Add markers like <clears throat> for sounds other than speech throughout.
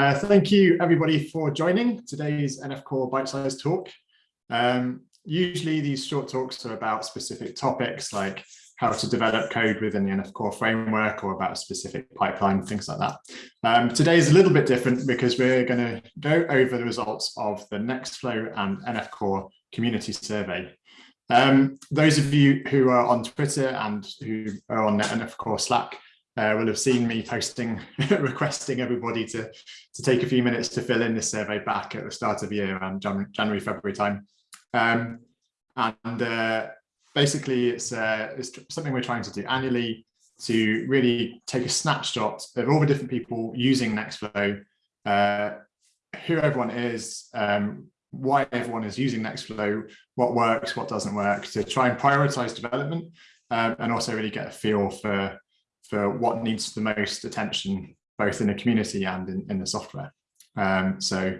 Uh, thank you everybody for joining today's NF Core bite-sized talk. Um, usually these short talks are about specific topics like how to develop code within the NF Core framework or about a specific pipeline, things like that. Um, today is a little bit different because we're going to go over the results of the Nextflow and NF Core community survey. Um, those of you who are on Twitter and who are on the NF Core Slack uh, will have seen me posting, <laughs> requesting everybody to, to take a few minutes to fill in this survey back at the start of the year around January, February time. Um, and uh, basically it's, uh, it's something we're trying to do annually to really take a snapshot of all the different people using Nextflow, uh, who everyone is, um, why everyone is using Nextflow, what works, what doesn't work, to try and prioritize development um, and also really get a feel for for what needs the most attention, both in the community and in, in the software. Um, so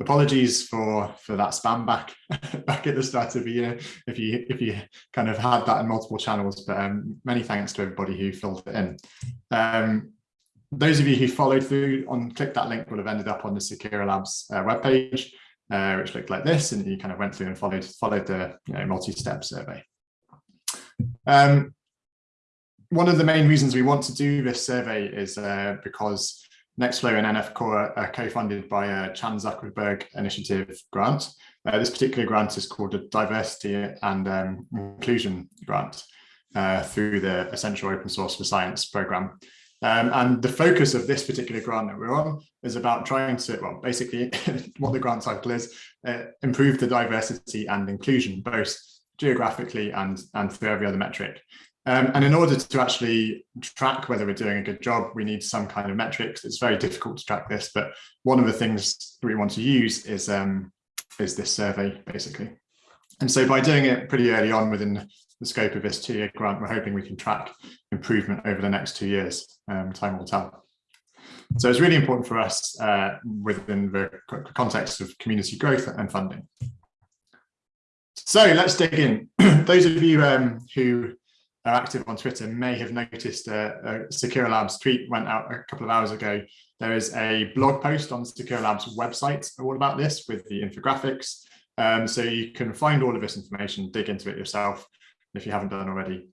apologies for for that spam back <laughs> back at the start of the year if you if you kind of had that in multiple channels but um, many thanks to everybody who filled it in um, those of you who followed through on click that link will have ended up on the Seqera Labs uh, webpage uh, which looked like this and you kind of went through and followed followed the you know, multi-step survey um, one of the main reasons we want to do this survey is uh, because Nextflow and NF Core are co-funded by a Chan Zuckerberg Initiative grant. Uh, this particular grant is called a Diversity and um, Inclusion Grant uh, through the Essential Open Source for Science program. Um, and the focus of this particular grant that we're on is about trying to, well, basically <laughs> what the grant title is, uh, improve the diversity and inclusion, both geographically and, and through every other metric. Um, and in order to actually track whether we're doing a good job, we need some kind of metrics. It's very difficult to track this, but one of the things we want to use is, um, is this survey, basically. And so by doing it pretty early on within the scope of this two-year grant, we're hoping we can track improvement over the next two years. Um, time will tell. So it's really important for us uh, within the context of community growth and funding. So let's dig in. <clears throat> Those of you um, who are active on Twitter may have noticed a, a Seqera Labs tweet went out a couple of hours ago. There is a blog post on Seqera Labs website all about this with the infographics. Um, so you can find all of this information, dig into it yourself if you haven't done already.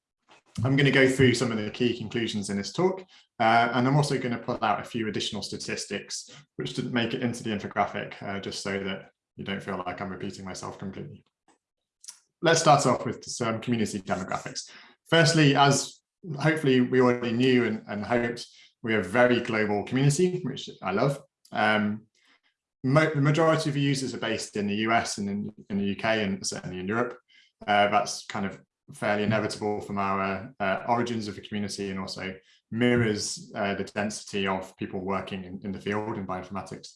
I'm going to go through some of the key conclusions in this talk, uh, and I'm also going to pull out a few additional statistics which didn't make it into the infographic, uh, just so that you don't feel like I'm repeating myself completely. Let's start off with some community demographics. Firstly, as hopefully we already knew and, and hoped, we are a very global community, which I love. Um, the majority of users are based in the US and in, in the UK and certainly in Europe. Uh, that's kind of fairly inevitable from our uh, origins of the community and also mirrors uh, the density of people working in, in the field in bioinformatics.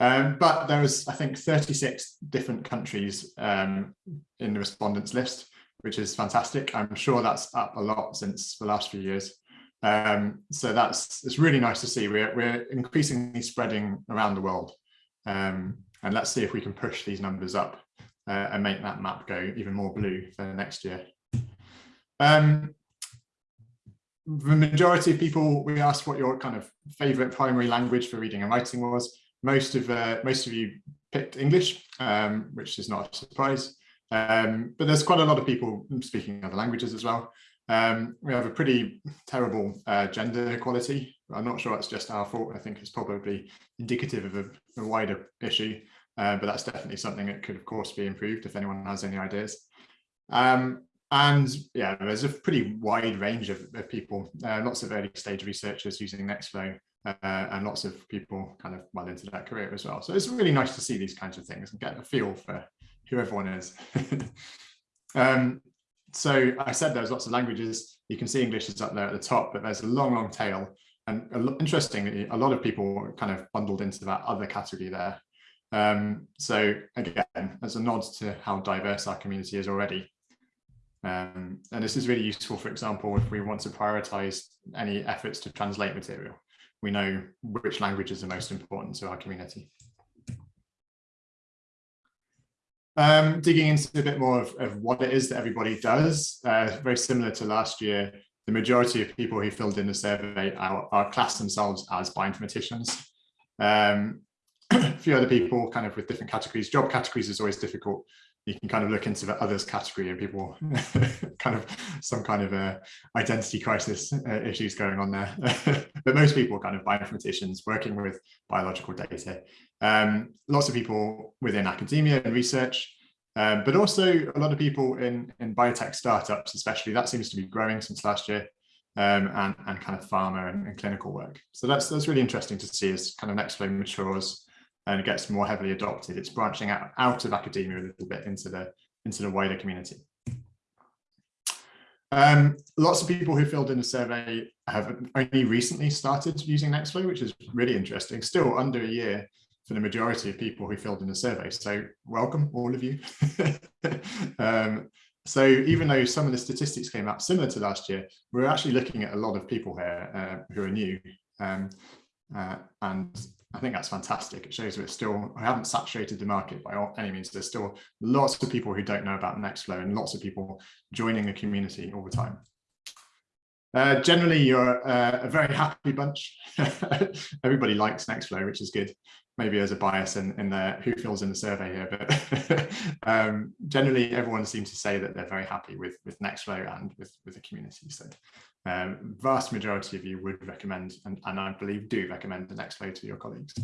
Um, but there was, I think, 36 different countries um, in the respondents list, which is fantastic. I'm sure that's up a lot since the last few years. Um, so that's it's really nice to see. We're, we're increasingly spreading around the world. Um, and let's see if we can push these numbers up uh, and make that map go even more blue for next year. Um, the majority of people, we asked what your kind of favorite primary language for reading and writing was. Most of uh, most of you picked English, um, which is not a surprise. Um, but there's quite a lot of people speaking other languages as well. Um, we have a pretty terrible uh, gender equality. I'm not sure it's just our fault. I think it's probably indicative of a, a wider issue, uh, but that's definitely something that could, of course, be improved if anyone has any ideas. Um, and yeah, there's a pretty wide range of, of people, uh, lots of early stage researchers using Nextflow uh, and lots of people kind of well into that career as well. So it's really nice to see these kinds of things and get a feel for who everyone is. <laughs> um, so I said there's lots of languages. You can see English is up there at the top, but there's a long, long tail. And interestingly, a lot of people kind of bundled into that other category there. Um, so again, as a nod to how diverse our community is already. Um, and this is really useful, for example, if we want to prioritize any efforts to translate material, we know which languages are most important to our community. Um, digging into a bit more of, of, what it is that everybody does, uh, very similar to last year, the majority of people who filled in the survey are, are classed themselves as bioinformaticians. Um, <clears throat> a few other people kind of with different categories. Job categories is always difficult. You can kind of look into the others category and people <laughs> kind of some kind of uh, identity crisis uh, issues going on there. <laughs> but most people kind of bioinformaticians working with biological data. Um, lots of people within academia and research, um, but also a lot of people in, in biotech startups, especially that seems to be growing since last year. Um, and, and kind of pharma and, and, clinical work. So that's that's really interesting to see as kind of next Nextflow matures and it gets more heavily adopted. It's branching out, out of academia a little bit into the into the wider community. Um, lots of people who filled in the survey have only recently started using Nextflow, which is really interesting. Still under a year for the majority of people who filled in the survey. So welcome, all of you. <laughs> um, so even though some of the statistics came out similar to last year, we're actually looking at a lot of people here uh, who are new. Um, uh, and I think that's fantastic. It shows we're still, we haven't saturated the market by any means. There's still lots of people who don't know about Nextflow and lots of people joining the community all the time. Uh, generally, you're uh, a very happy bunch. <laughs> Everybody likes Nextflow, which is good. Maybe there's a bias in, in the who fills in the survey here, but <laughs> um, generally everyone seems to say that they're very happy with, with Nextflow and with, with the community. So um, vast majority of you would recommend, and, and I believe do recommend the Nextflow to your colleagues.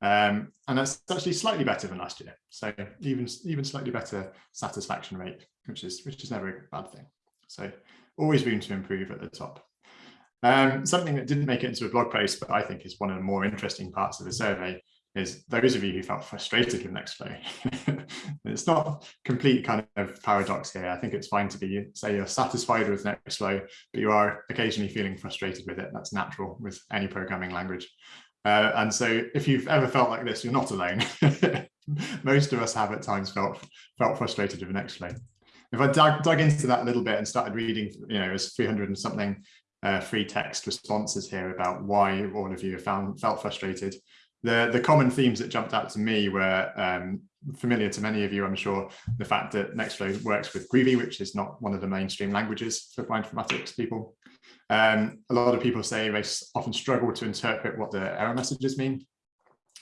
Um, and that's actually slightly better than last year. So even, even slightly better satisfaction rate, which is, which is never a bad thing. So always room to improve at the top. Um, something that didn't make it into a blog post, but I think is one of the more interesting parts of the survey is those of you who felt frustrated with Nextflow. <laughs> it's not complete kind of paradox here. I think it's fine to be, say you're satisfied with Nextflow, but you are occasionally feeling frustrated with it. That's natural with any programming language. Uh, and so if you've ever felt like this, you're not alone. <laughs> Most of us have at times felt felt frustrated with Nextflow if I dug, dug into that a little bit and started reading, you know, there's 300 and something uh, free text responses here about why all of you have found felt frustrated. The, the common themes that jumped out to me were um, familiar to many of you, I'm sure, the fact that Nextflow works with Groovy, which is not one of the mainstream languages for bioinformatics people. Um, a lot of people say they often struggle to interpret what the error messages mean.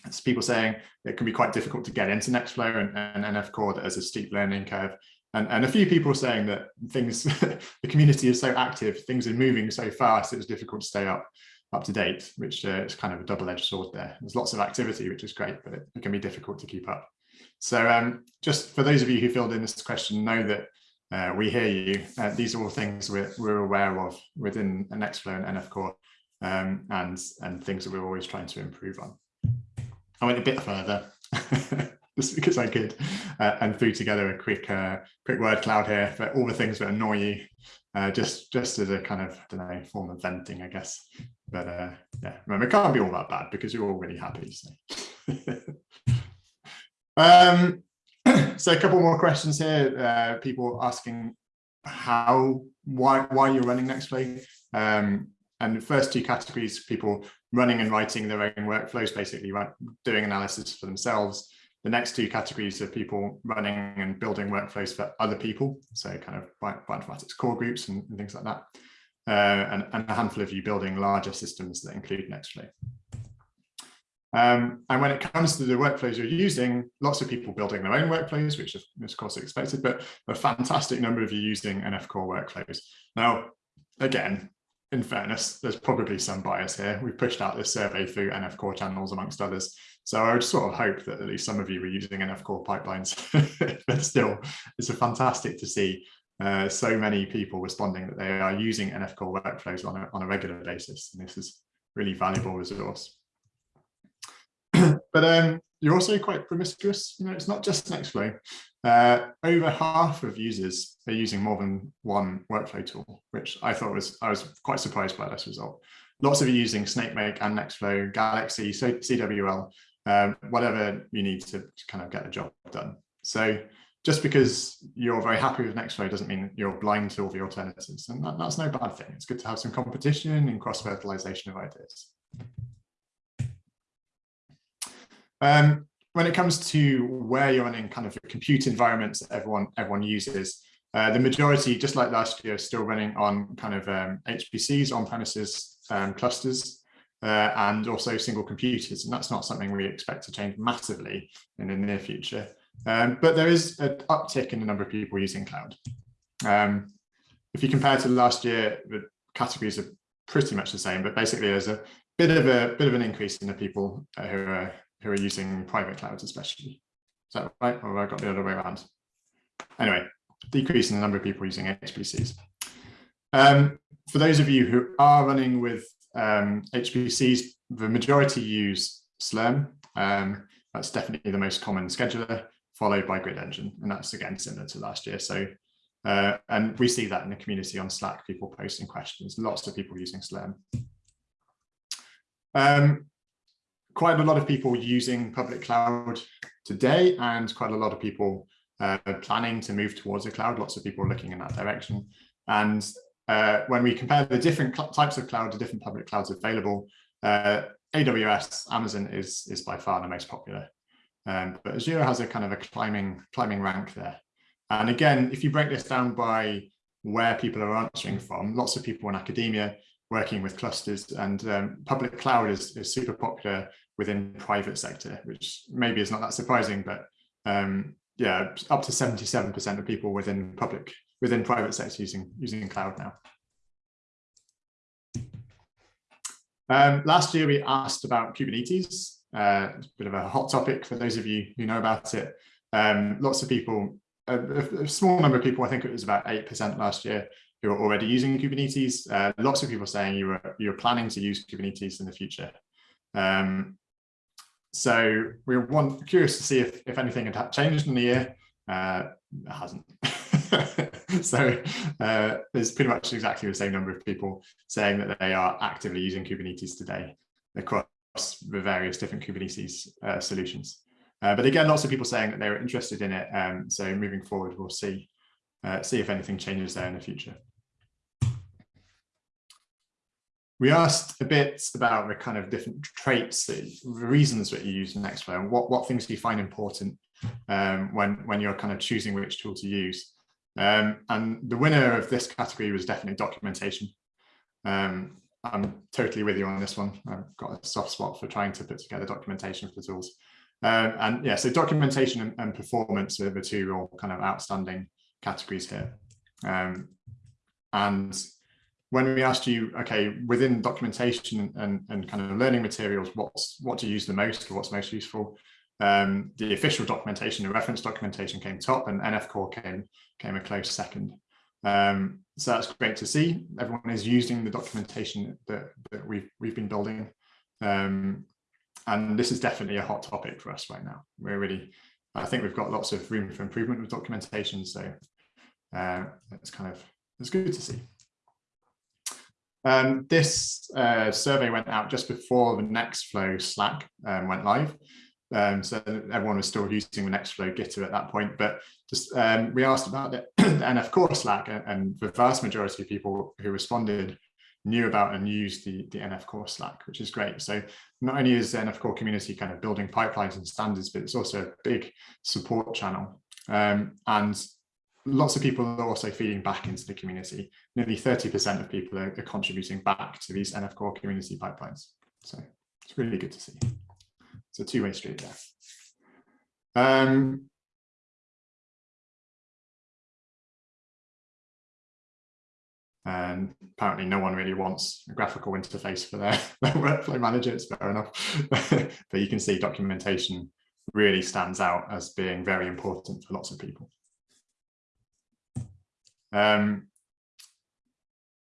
It's people saying it can be quite difficult to get into Nextflow and, and NF Core as a steep learning curve and, and a few people saying that things, <laughs> the community is so active, things are moving so fast, it was difficult to stay up up to date, which uh, is kind of a double-edged sword there. There's lots of activity, which is great, but it, it can be difficult to keep up. So um, just for those of you who filled in this question, know that uh, we hear you. Uh, these are all things we're, we're aware of within an Nextflow and NF Core um, and, and things that we're always trying to improve on. I went a bit further. <laughs> <laughs> just because I could, uh, and threw together a quick uh, quick word cloud here for all the things that annoy you, uh, just just as a kind of I don't know form of venting, I guess. But uh, yeah, remember it can't be all that bad because you're all really happy. So. <laughs> um, <clears throat> so a couple more questions here. Uh, people asking how why why you're running Nextflow. Um, and the first two categories, people running and writing their own workflows, basically right, doing analysis for themselves the next two categories are people running and building workflows for other people, so kind of bioinformatics core groups and, and things like that, uh, and, and, a handful of you building larger systems that include Nextflow. Um, and when it comes to the workflows you're using, lots of people building their own workflows, which is of course expected, but a fantastic number of you using NF core workflows. Now, again, in fairness, there's probably some bias here. We pushed out this survey through NF core channels amongst others. So I would sort of hope that at least some of you were using NF core pipelines, <laughs> but still, it's a fantastic to see uh, so many people responding that they are using NF core workflows on a, on a regular basis. And this is really valuable resource. <clears throat> but um, you're also quite promiscuous. You know, it's not just Nextflow. Uh, over half of users are using more than one workflow tool, which I thought was, I was quite surprised by this result. Lots of you using SnakeMake and Nextflow, Galaxy, CWL, um, whatever you need to kind of get the job done. So just because you're very happy with Nextflow doesn't mean you're blind to all the alternatives. And that, that's no bad thing. It's good to have some competition and cross-fertilization of ideas. Um, when it comes to where you're running kind of compute environments that everyone, everyone uses, uh, the majority, just like last year, is still running on kind of um, HPCs, on-premises um, clusters. Uh, and also single computers. And that's not something we expect to change massively in the near future. Um, but there is an uptick in the number of people using cloud. Um, if you compare to last year, the categories are pretty much the same, but basically there's a bit of a bit of an increase in the people uh, who are who are using private clouds, especially. Is that right? Or have I got the other way around? Anyway, decrease in the number of people using HPCs. Um, for those of you who are running with um, HPCs, the majority use Slurm. Um, that's definitely the most common scheduler, followed by Grid Engine, and that's again similar to last year. So, uh, and we see that in the community on Slack, people posting questions, lots of people using Slurm. Um, quite a lot of people using public cloud today, and quite a lot of people uh, planning to move towards the cloud. Lots of people looking in that direction. And uh, when we compare the different types of cloud, the different public clouds available, uh, AWS, Amazon is, is by far the most popular. Um, but Azure has a kind of a climbing, climbing rank there. And again, if you break this down by where people are answering from, lots of people in academia working with clusters and um, public cloud is, is super popular within private sector, which maybe is not that surprising, but um, yeah, up to 77% of people within public within private sector using, using cloud now. Um, last year, we asked about Kubernetes. Uh, a bit of a hot topic for those of you who know about it. Um, lots of people, a, a, small number of people, I think it was about 8% last year, who are already using Kubernetes. Uh, lots of people saying you were you're planning to use Kubernetes in the future. Um, so we are one, curious to see if, if anything had changed in the year. Uh, it hasn't. <laughs> <laughs> so uh, there's pretty much exactly the same number of people saying that they are actively using Kubernetes today across the various different Kubernetes uh, solutions. Uh, but again, lots of people saying that they were interested in it. Um, so moving forward, we'll see uh, see if anything changes there in the future. We asked a bit about the kind of different traits, the reasons that you use Nextflow, and what, what things do you find important um, when, when you're kind of choosing which tool to use. Um, and the winner of this category was definitely documentation. Um, I'm totally with you on this one. I've got a soft spot for trying to put together documentation for tools. Um, and yeah, so documentation and, and, performance are the two real kind of outstanding categories here. Um, and when we asked you, okay, within documentation and, and, kind of learning materials, what's what do you use the most or what's most useful? Um, the official documentation, the reference documentation came top and NF Core came, came a close second. Um, so that's great to see. Everyone is using the documentation that, that we've, we've been building. Um, and this is definitely a hot topic for us right now. We're really, I think we've got lots of room for improvement with documentation. So uh, it's kind of, it's good to see. Um, this uh, survey went out just before the Nextflow Slack um, went live. Um, so everyone was still using the Nextflow Gitter at that point, but just um, we asked about the, <clears throat> the NF Core Slack and, and, the vast majority of people who responded knew about and used the, the NF Core Slack, which is great. So not only is the NF Core community kind of building pipelines and standards, but it's also a big support channel. Um, and lots of people are also feeding back into the community. Nearly 30% of people are, are, contributing back to these NF Core community pipelines. So it's really good to see. It's a two-way street there. Um, and apparently no one really wants a graphical interface for their, <laughs> their workflow manager, it's fair enough. <laughs> but you can see documentation really stands out as being very important for lots of people. Um,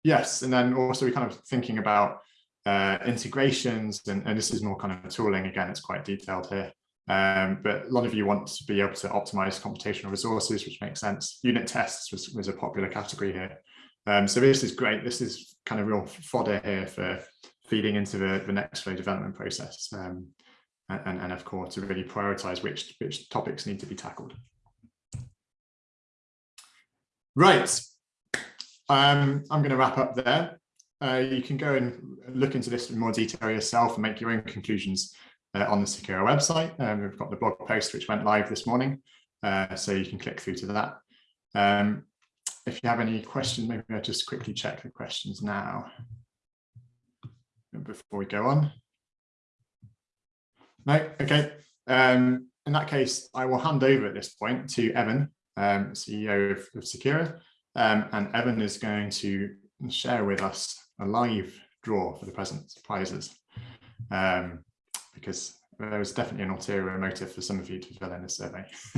yes, and then also we kind of thinking about uh, integrations, and, and, this is more kind of tooling. Again, it's quite detailed here. Um, but a lot of you want to be able to optimize computational resources, which makes sense. Unit tests was, was a popular category here. Um, so this is great. This is kind of real fodder here for feeding into the, the Nextflow development process um, and, and, of course, to really prioritize which, which topics need to be tackled. Right. Um, I'm going to wrap up there. Uh, you can go and look into this in more detail yourself and make your own conclusions uh, on the Seqera website. Um, we've got the blog post which went live this morning, uh, so you can click through to that. Um, if you have any questions, maybe I'll just quickly check the questions now. before we go on? No, okay. Um, in that case, I will hand over at this point to Evan, um, CEO of, of Seqera, um, and Evan is going to share with us a live draw for the present prizes, um, because there was definitely an ulterior motive for some of you to fill in a survey. <laughs>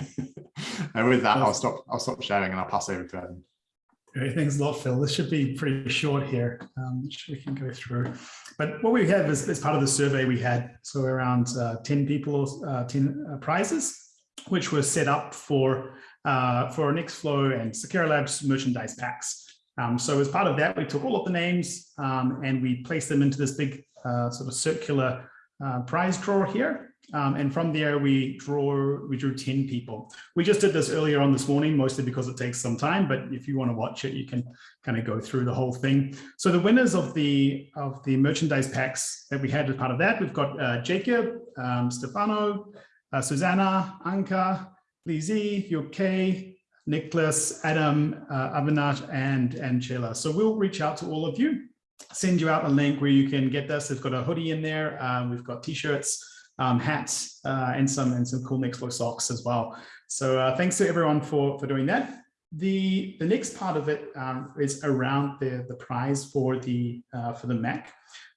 and with that, I'll stop. I'll stop sharing and I'll pass over to Evan. Great, thanks a lot, Phil. This should be pretty short here, um, which we can go through. But what we have is, as part of the survey we had, so around uh, 10 people, uh, 10 uh, prizes, which were set up for, uh, for Nextflow and Seqera Labs merchandise packs. Um, so as part of that, we took all of the names um, and we placed them into this big uh, sort of circular uh, prize drawer here. Um, and from there, we draw, we drew 10 people. We just did this earlier on this morning, mostly because it takes some time, but if you want to watch it, you can kind of go through the whole thing. So the winners of the of the merchandise packs that we had as part of that, we've got uh, Jacob, um, Stefano, uh, Susanna, Anka, Lizzie, UK, Nicholas, Adam, uh, Avinash, and Angela. So we'll reach out to all of you, send you out a link where you can get this. They've got a hoodie in there. Um, we've got t-shirts um, hats uh, and some and some cool Nextflow socks as well. So uh, thanks to everyone for for doing that. The the next part of it um, is around the the prize for the uh, for the Mac.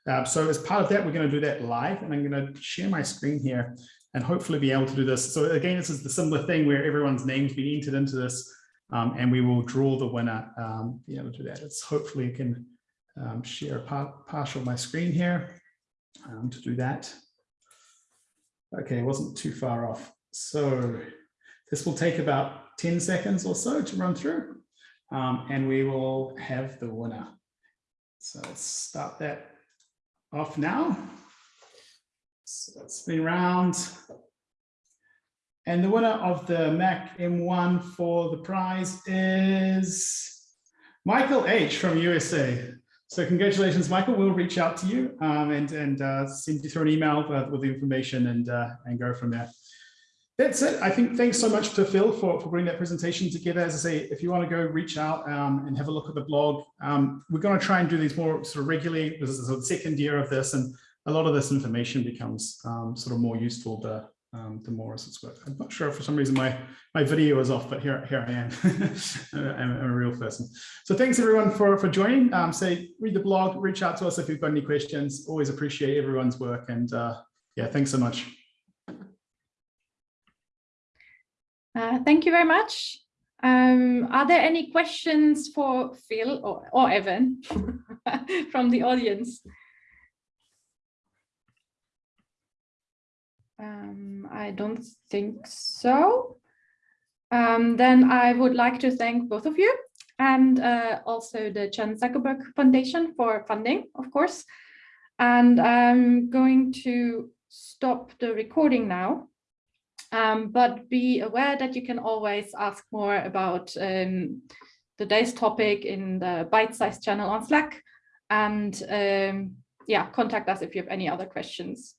Uh, so as part of that, we're going to do that live, and I'm going to share my screen here and hopefully be able to do this. So again, this is the similar thing where everyone's names being entered into this, um, and we will draw the winner. Um, be able to do that. It's hopefully you can um, share a part, partial of my screen here um, to do that. Okay, wasn't too far off. So this will take about 10 seconds or so to run through um, and we will have the winner. So let's start that off now. Let's spin around. And the winner of the Mac M1 for the prize is Michael H from USA. So congratulations, Michael. We'll reach out to you um, and, and uh, send you through an email with, with the information and, uh, and go from there. That's it. I think thanks so much to Phil for, for bringing that presentation together. As I say, if you want to go reach out um, and have a look at the blog, um, we're going to try and do these more sort of regularly. This is the second year of this, and a lot of this information becomes um, sort of more useful to, um, the more as it's work. I'm not sure for some reason my my video is off, but here here I am. <laughs> I'm, I'm, a real person. So thanks everyone for for joining. Um, say read the blog, reach out to us if you've got any questions. Always appreciate everyone's work, and uh, yeah, thanks so much. Uh, thank you very much. Um, are there any questions for Phil or, or Evan <laughs> from the audience? Um, I don't think so. Um, then I would like to thank both of you and uh, also the Chan Zuckerberg Foundation for funding, of course. And I'm going to stop the recording now. Um, but be aware that you can always ask more about um, today's topic in the bite-sized channel on Slack and um, yeah, contact us if you have any other questions.